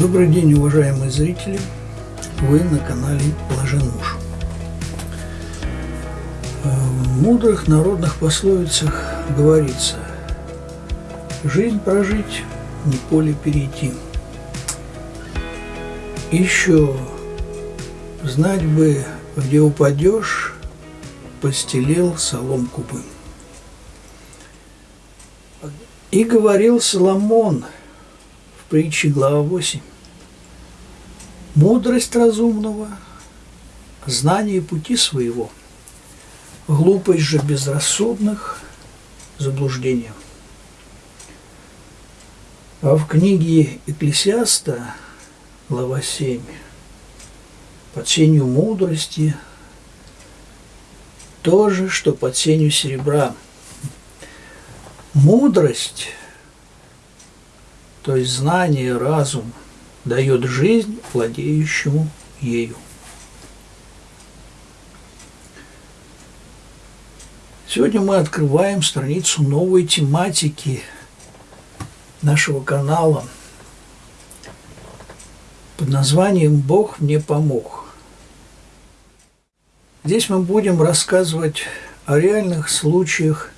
Добрый день, уважаемые зрители! Вы на канале Блажен. В мудрых народных пословицах говорится «Жизнь прожить, не поле перейти». Еще знать бы, где упадешь, постелил соломку бы. И говорил Соломон в притче глава 8. Мудрость разумного, знание пути своего, глупость же безрассудных – заблуждение. А в книге Экклесиаста, глава 7, под сенью мудрости, то же, что под сенью серебра – Мудрость, то есть знание, разум, дает жизнь владеющему ею. Сегодня мы открываем страницу новой тематики нашего канала под названием «Бог мне помог». Здесь мы будем рассказывать о реальных случаях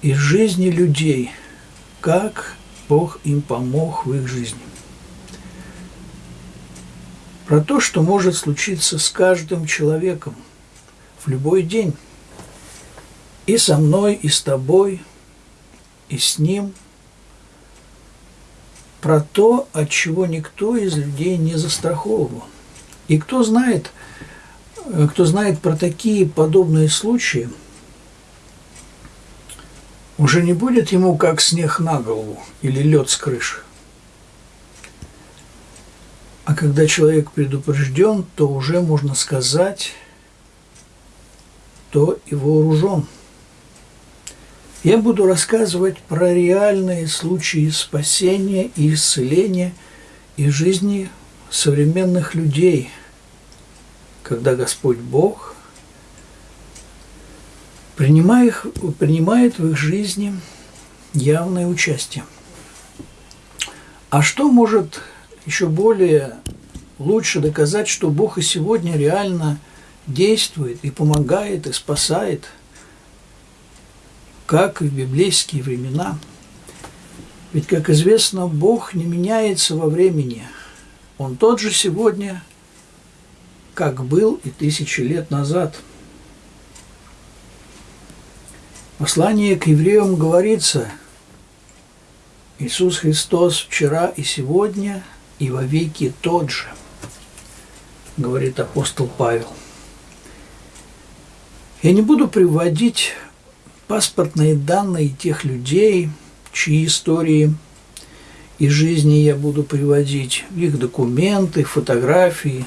из жизни людей, как Бог им помог в их жизни. Про то, что может случиться с каждым человеком в любой день. И со мной, и с тобой, и с ним. Про то, от чего никто из людей не застраховывал. И кто знает, кто знает про такие подобные случаи – уже не будет ему как снег на голову или лед с крыши. А когда человек предупрежден, то уже можно сказать, то и вооружен. Я буду рассказывать про реальные случаи спасения и исцеления из жизни современных людей, когда Господь Бог принимая их, принимает в их жизни явное участие. А что может еще более лучше доказать, что Бог и сегодня реально действует и помогает, и спасает, как и в библейские времена. Ведь, как известно, Бог не меняется во времени. Он тот же сегодня, как был и тысячи лет назад – послании к евреям говорится, Иисус Христос вчера и сегодня и во веки тот же, говорит апостол Павел. Я не буду приводить паспортные данные тех людей, чьи истории и жизни я буду приводить, их документы, фотографии,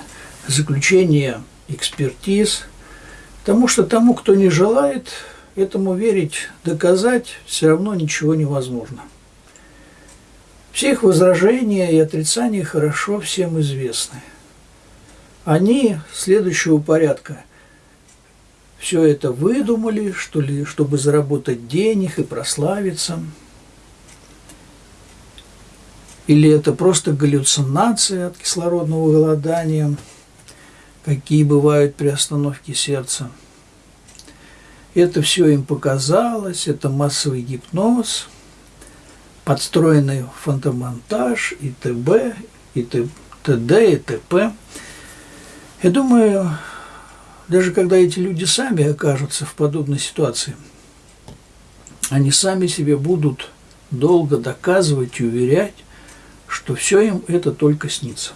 заключения экспертиз, потому что тому, кто не желает Этому верить, доказать все равно ничего невозможно. Все их возражения и отрицания хорошо всем известны. Они следующего порядка. Все это выдумали, что ли, чтобы заработать денег и прославиться. Или это просто галлюцинация от кислородного голодания, какие бывают при остановке сердца – это все им показалось, это массовый гипноз, подстроенный фотомонтаж и т.б., и т.д., и т.п. Я думаю, даже когда эти люди сами окажутся в подобной ситуации, они сами себе будут долго доказывать и уверять, что все им это только снится.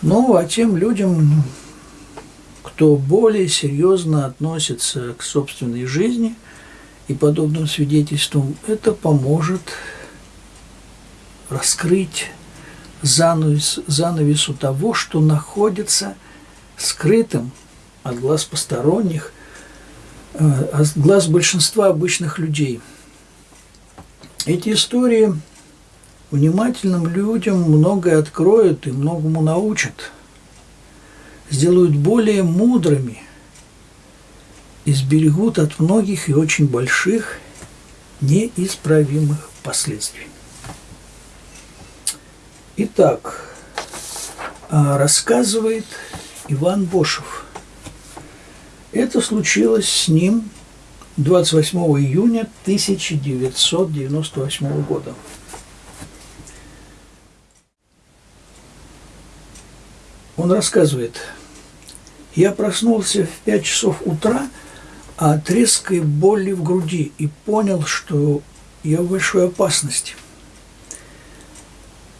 Ну, а тем людям, кто более серьезно относится к собственной жизни и подобным свидетельствам, это поможет раскрыть занавес, занавесу того, что находится скрытым от глаз посторонних, э, от глаз большинства обычных людей. Эти истории внимательным людям многое откроют и многому научат – сделают более мудрыми и сберегут от многих и очень больших неисправимых последствий. Итак, а, рассказывает Иван Бошев. Это случилось с ним 28 июня 1998 года. Он рассказывает, я проснулся в 5 часов утра от резкой боли в груди и понял, что я в большой опасности.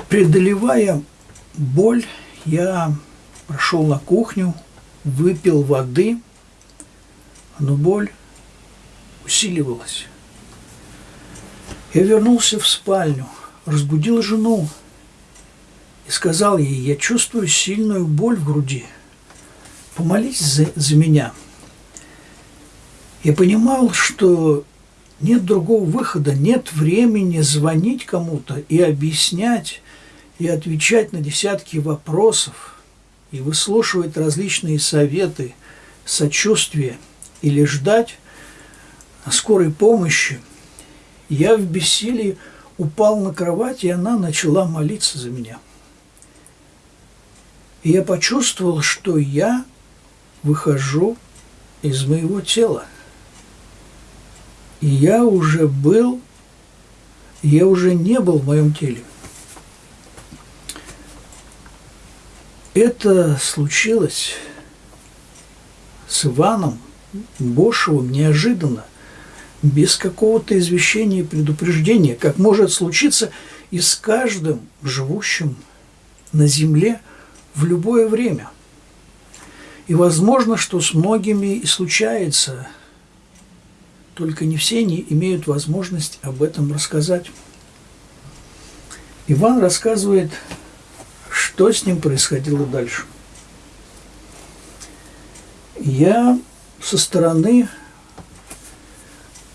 Преодолевая боль, я прошел на кухню, выпил воды, но боль усиливалась. Я вернулся в спальню, разбудил жену и сказал ей, я чувствую сильную боль в груди. Помолись за, за меня. Я понимал, что нет другого выхода, нет времени звонить кому-то и объяснять, и отвечать на десятки вопросов, и выслушивать различные советы, сочувствие или ждать скорой помощи. Я в бессилии упал на кровать, и она начала молиться за меня. И я почувствовал, что я выхожу из моего тела. И я уже был, я уже не был в моем теле. Это случилось с Иваном Бошевым неожиданно, без какого-то извещения и предупреждения, как может случиться и с каждым живущим на земле в любое время. И возможно, что с многими и случается, только не все не имеют возможность об этом рассказать. Иван рассказывает, что с ним происходило дальше. Я со стороны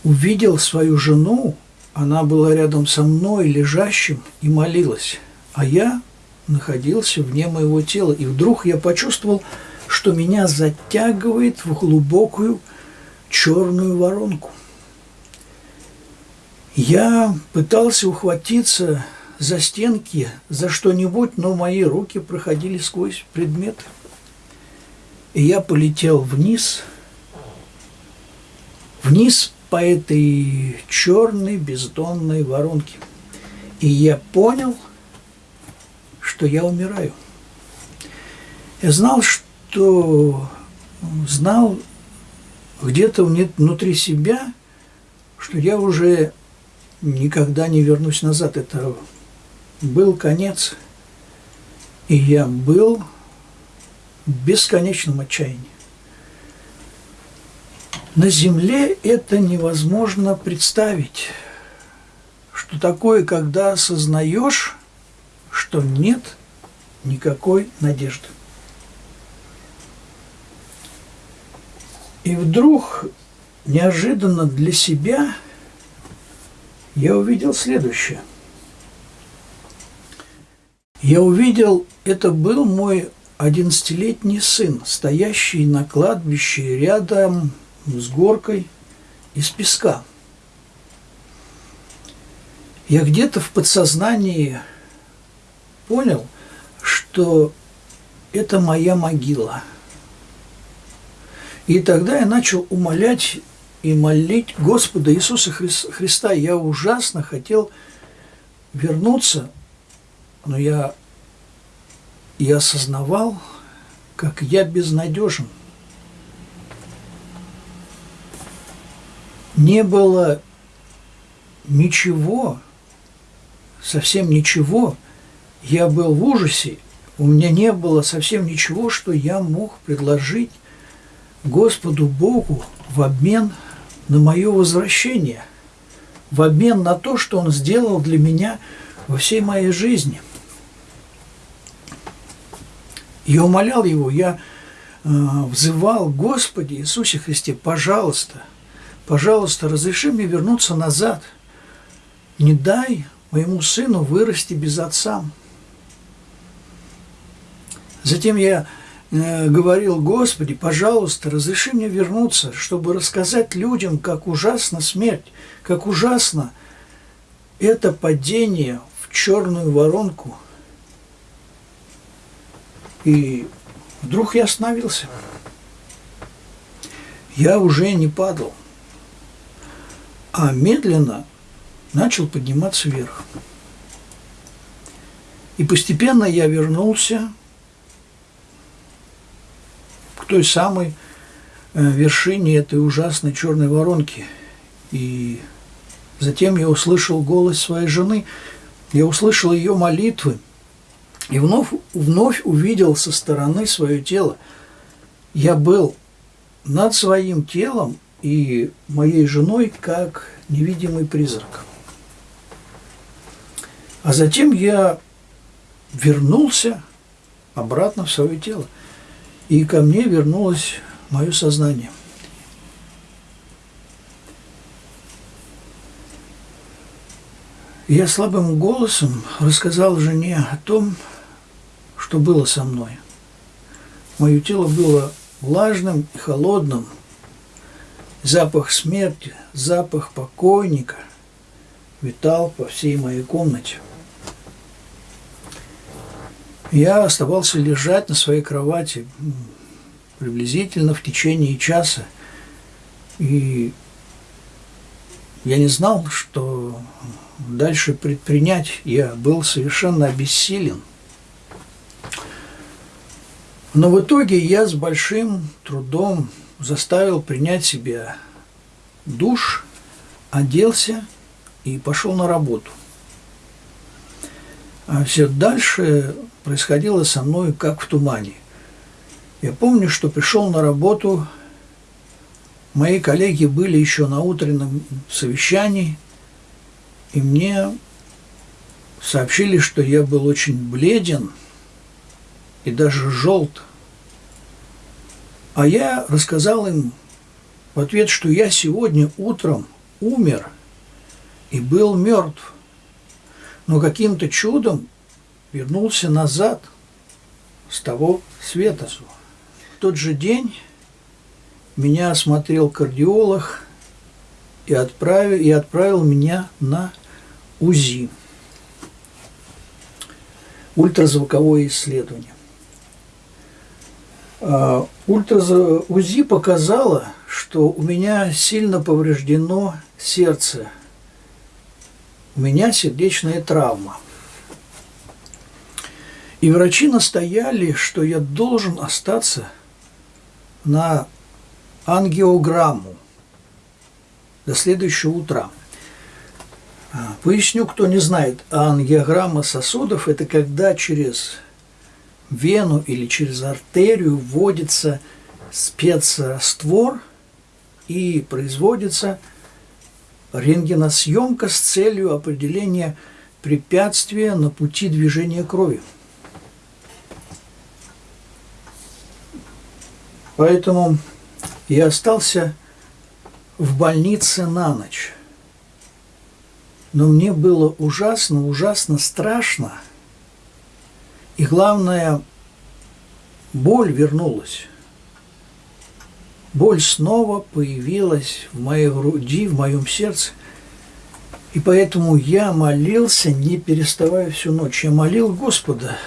увидел свою жену, она была рядом со мной, лежащим, и молилась, а я находился вне моего тела. И вдруг я почувствовал, что меня затягивает в глубокую черную воронку. Я пытался ухватиться за стенки, за что-нибудь, но мои руки проходили сквозь предметы. И я полетел вниз, вниз по этой черной бездонной воронке. И я понял, что я умираю. Я знал, что знал где-то внутри себя, что я уже никогда не вернусь назад. Это был конец, и я был в бесконечном отчаянии. На Земле это невозможно представить, что такое, когда осознаешь, что нет никакой надежды. И вдруг, неожиданно для себя, я увидел следующее. Я увидел, это был мой одиннадцатилетний сын, стоящий на кладбище рядом с горкой из песка. Я где-то в подсознании понял, что это моя могила. И тогда я начал умолять и молить Господа Иисуса Христа. Я ужасно хотел вернуться, но я, я осознавал, как я безнадежен – не было ничего, совсем ничего. Я был в ужасе, у меня не было совсем ничего, что я мог предложить Господу Богу в обмен на мое возвращение, в обмен на то, что Он сделал для меня во всей моей жизни. Я умолял Его, я э, взывал, Господи Иисусе Христе, пожалуйста – пожалуйста, разреши мне вернуться назад. Не дай моему сыну вырасти без отца. Затем я говорил, Господи, пожалуйста, разреши мне вернуться, чтобы рассказать людям, как ужасна смерть, как ужасно это падение в черную воронку И вдруг я остановился. Я уже не падал, а медленно начал подниматься вверх. И постепенно я вернулся той самой э, вершине этой ужасной черной воронки. И затем я услышал голос своей жены, я услышал ее молитвы, и вновь, вновь увидел со стороны свое тело. Я был над своим телом и моей женой как невидимый призрак. А затем я вернулся обратно в свое тело. И ко мне вернулось мое сознание. Я слабым голосом рассказал жене о том, что было со мной. Мое тело было влажным и холодным. Запах смерти, запах покойника витал по всей моей комнате – я оставался лежать на своей кровати приблизительно в течение часа. И я не знал, что дальше предпринять. Я был совершенно обессилен. Но в итоге я с большим трудом заставил принять себя душ, оделся и пошел на работу. А все дальше происходило со мной как в тумане. Я помню, что пришел на работу, мои коллеги были еще на утреннем совещании, и мне сообщили, что я был очень бледен и даже желт. А я рассказал им в ответ, что я сегодня утром умер и был мертв, но каким-то чудом вернулся назад с того света. В тот же день меня осмотрел кардиолог и отправил, и отправил меня на УЗИ. Ультразвуковое исследование. А, ультразв... УЗИ показало, что у меня сильно повреждено сердце. У меня сердечная травма – и врачи настояли, что я должен остаться на ангиограмму до следующего утра. А, поясню, кто не знает, ангиограмма сосудов – это когда через вену или через артерию вводится спецраствор и производится рентгеносъемка с целью определения препятствия на пути движения крови. Поэтому я остался в больнице на ночь. Но мне было ужасно, ужасно страшно. И главное, боль вернулась. Боль снова появилась в моей груди, в моем сердце. И поэтому я молился, не переставая всю ночь. Я молил Господа,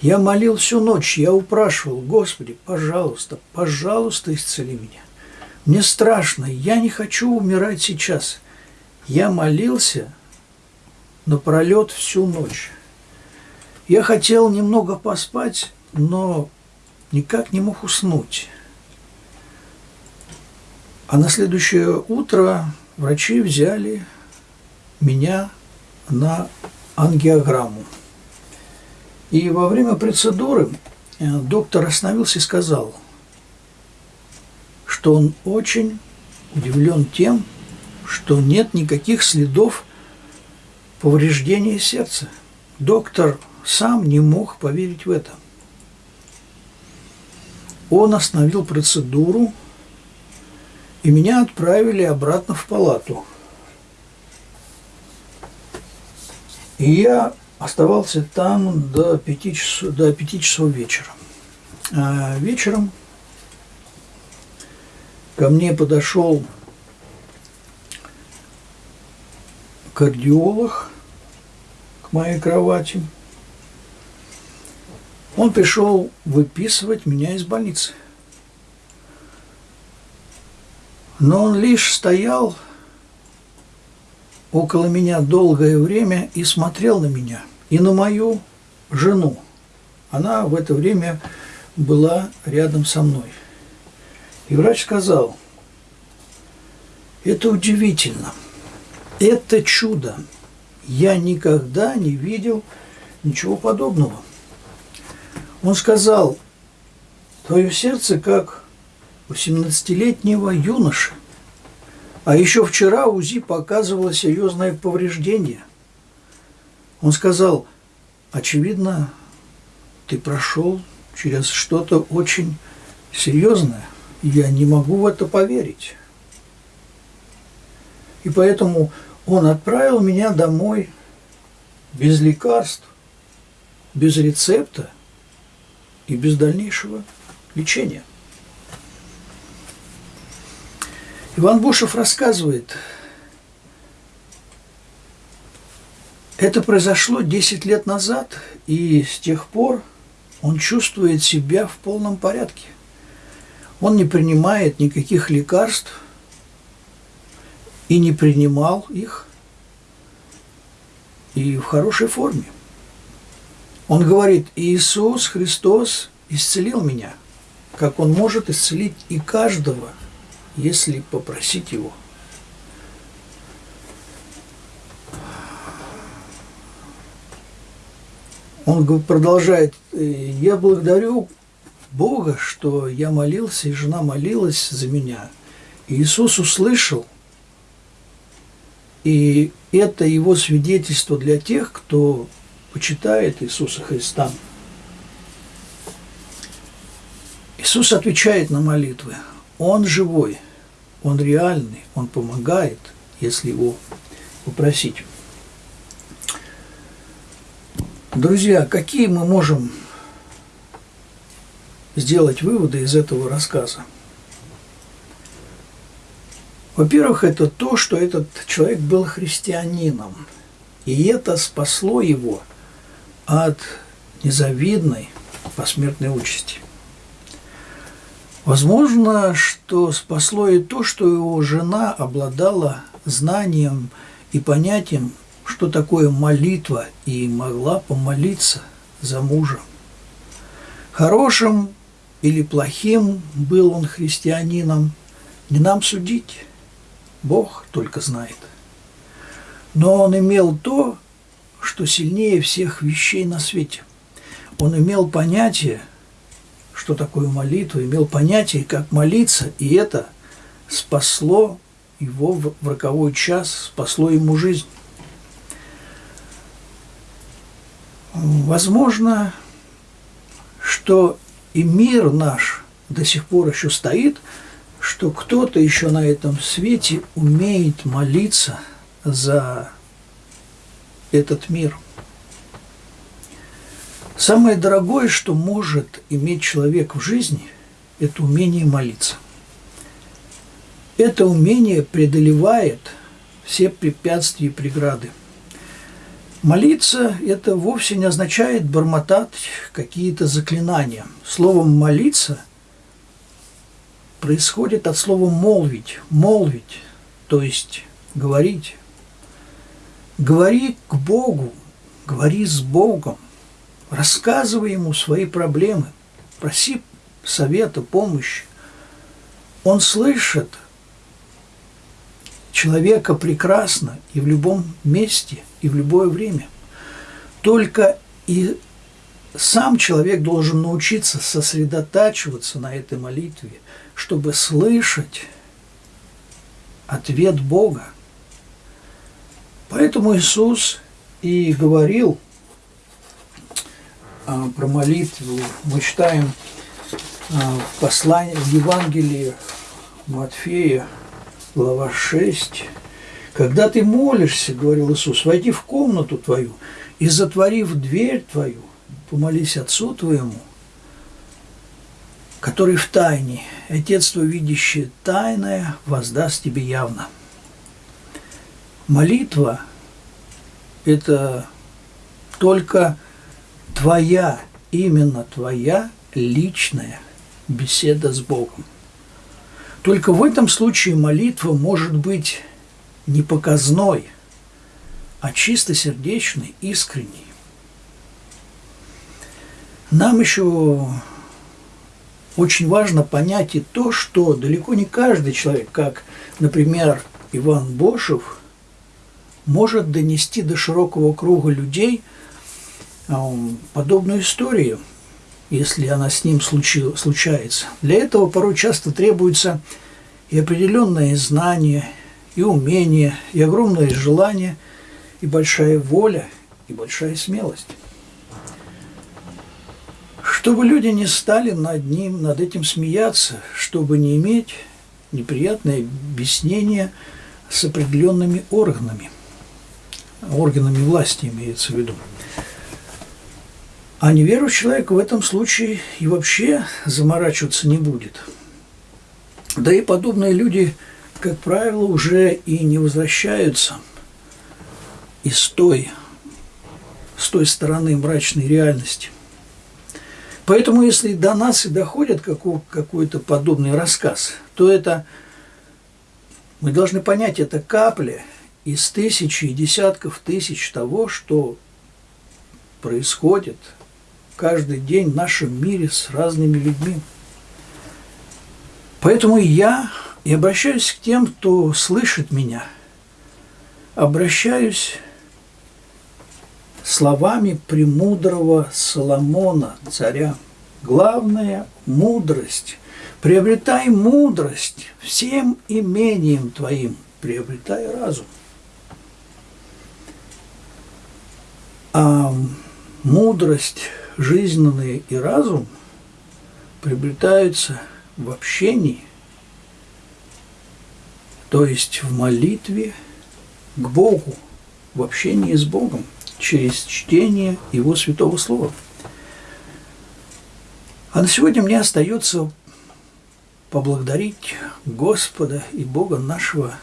я молил всю ночь, я упрашивал, Господи, пожалуйста, пожалуйста, исцели меня. Мне страшно, я не хочу умирать сейчас. Я молился напролет всю ночь. Я хотел немного поспать, но никак не мог уснуть. А на следующее утро врачи взяли меня на ангиограмму. И во время процедуры э, доктор остановился и сказал, что он очень удивлен тем, что нет никаких следов повреждения сердца. Доктор сам не мог поверить в это. Он остановил процедуру, и меня отправили обратно в палату. И я оставался там до 5 часов, до 5 часов вечера. А вечером ко мне подошел кардиолог к моей кровати. Он пришел выписывать меня из больницы. Но он лишь стоял около меня долгое время и смотрел на меня, и на мою жену. Она в это время была рядом со мной. И врач сказал, это удивительно, это чудо. Я никогда не видел ничего подобного. Он сказал, твое сердце как у 17-летнего юноши. А еще вчера УЗИ показывало серьезное повреждение. Он сказал, очевидно, ты прошел через что-то очень серьезное. Я не могу в это поверить. И поэтому он отправил меня домой без лекарств, без рецепта и без дальнейшего лечения. Иван Бушев рассказывает, это произошло 10 лет назад, и с тех пор он чувствует себя в полном порядке. Он не принимает никаких лекарств и не принимал их, и в хорошей форме. Он говорит, Иисус Христос исцелил меня, как Он может исцелить и каждого, если попросить Его. Он продолжает, я благодарю Бога, что я молился, и жена молилась за меня. Иисус услышал, и это его свидетельство для тех, кто почитает Иисуса Христа. Иисус отвечает на молитвы. Он живой, Он реальный, Он помогает, если Его попросить. Друзья, какие мы можем сделать выводы из этого рассказа? Во-первых, это то, что этот человек был христианином, и это спасло его от незавидной посмертной участи. Возможно, что спасло и то, что его жена обладала знанием и понятием что такое молитва, и могла помолиться за мужа. Хорошим или плохим был он христианином, не нам судить, Бог только знает. Но он имел то, что сильнее всех вещей на свете. Он имел понятие, что такое молитва, имел понятие, как молиться, и это спасло его в роковой час, спасло ему жизнь. Возможно, что и мир наш до сих пор еще стоит, что кто-то еще на этом свете умеет молиться за этот мир. Самое дорогое, что может иметь человек в жизни, это умение молиться. Это умение преодолевает все препятствия и преграды – Молиться – это вовсе не означает бормотать какие-то заклинания. Словом «молиться» происходит от слова «молвить», «молвить», то есть говорить. Говори к Богу, говори с Богом, рассказывай Ему свои проблемы, проси совета, помощи. Он слышит человека прекрасно и в любом месте – и в любое время. Только и сам человек должен научиться сосредотачиваться на этой молитве, чтобы слышать ответ Бога. Поэтому Иисус и говорил про молитву. Мы читаем а, в послании, в Евангелии Матфея, глава 6, когда ты молишься, говорил Иисус, войди в комнату твою и, затворив дверь твою, помолись Отцу твоему, который в тайне, Отец твой, видящий тайное, воздаст тебе явно. Молитва – это только твоя именно твоя личная беседа с Богом. Только в этом случае молитва может быть не показной, а чистосердечной, искренней. Нам еще очень важно понять и то, что далеко не каждый человек, как, например, Иван Бошев, может донести до широкого круга людей подобную историю, если она с ним случается. Для этого порой часто требуется и определенное знание, и умение, и огромное желание, и большая воля, и большая смелость чтобы люди не стали над ним, над этим смеяться, чтобы не иметь неприятное объяснение с определенными органами, органами власти имеется в виду. А неверующий человек в этом случае и вообще заморачиваться не будет. Да и подобные люди, как правило, уже и не возвращаются из той, с той стороны мрачной реальности – Поэтому, если до нас и доходит какой-то подобный рассказ, то это мы должны понять, это капля из тысячи и десятков тысяч того, что происходит каждый день в нашем мире с разными людьми. Поэтому я и обращаюсь к тем, кто слышит меня, обращаюсь словами премудрого Соломона, царя. Главная – мудрость. Приобретай мудрость всем имением твоим, приобретай разум. А мудрость жизненная и разум приобретаются в общении, то есть в молитве к Богу, в общении с Богом через чтение Его Святого Слова. А на сегодня мне остается поблагодарить Господа и Бога нашего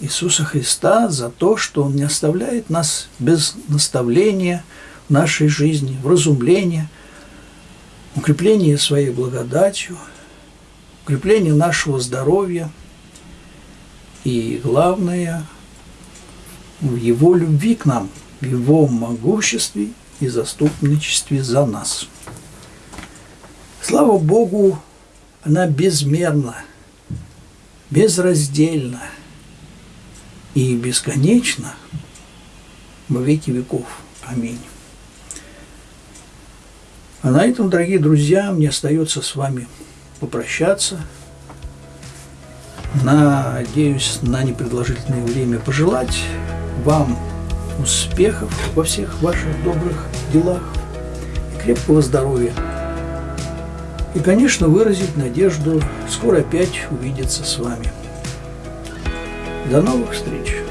Иисуса Христа за то, что Он не оставляет нас без наставления нашей жизни, вразумления, укрепления своей благодатью, укрепления нашего здоровья и, главное, в Его любви к нам, в Его могуществе и заступничестве за нас. Слава Богу, она безмерна, безраздельна и бесконечна во веки веков. Аминь. А на этом, дорогие друзья, мне остается с вами попрощаться – Надеюсь на непродолжительное время пожелать вам успехов во всех ваших добрых делах и крепкого здоровья. И, конечно, выразить надежду скоро опять увидеться с вами. До новых встреч!